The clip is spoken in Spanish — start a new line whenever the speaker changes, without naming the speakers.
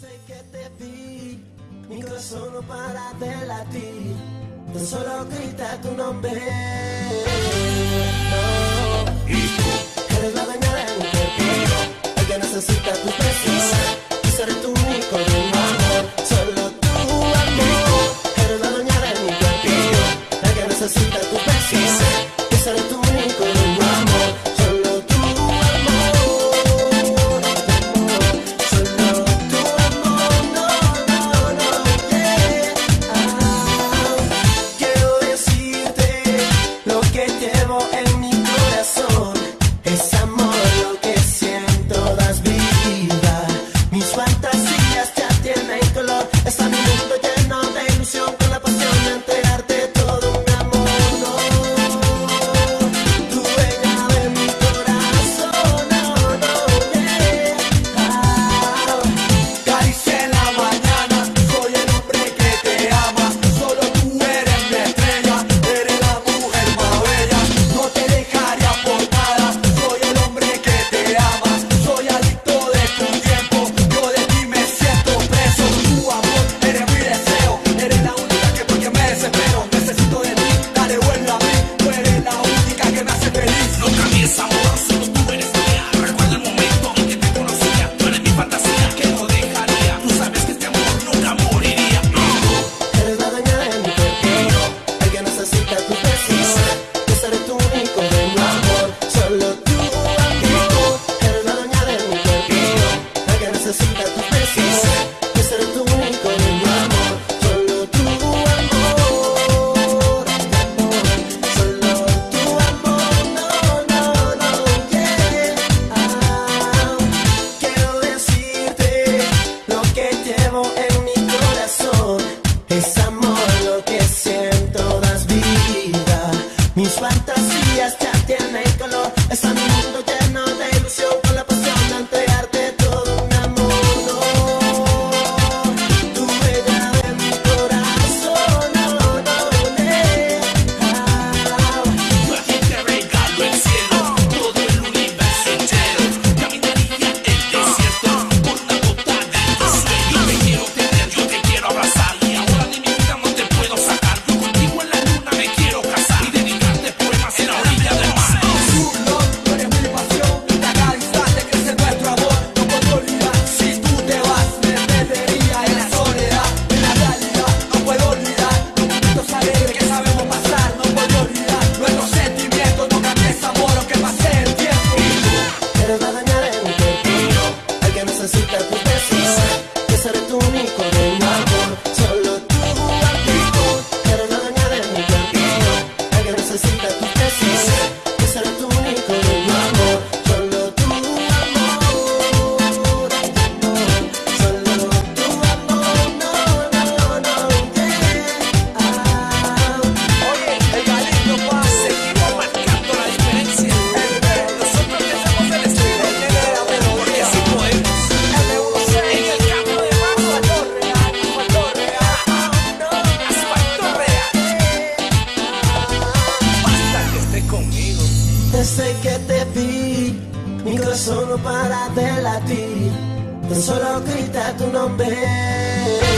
sé que te vi, mi corazón no para de
latir, tan solo grita tu nombre.
No. Eres
la dueña de mi cuerpo, el que necesita tu presencia, y seré tu único amor, solo tu amor. Eres la dueña de mi cuerpo, el que necesita tu Essa minha Sabor. Tus fantasías ya tienen color,
esa
Desde que te vi, mi corazón no para de latir, tan solo grita tu nombre.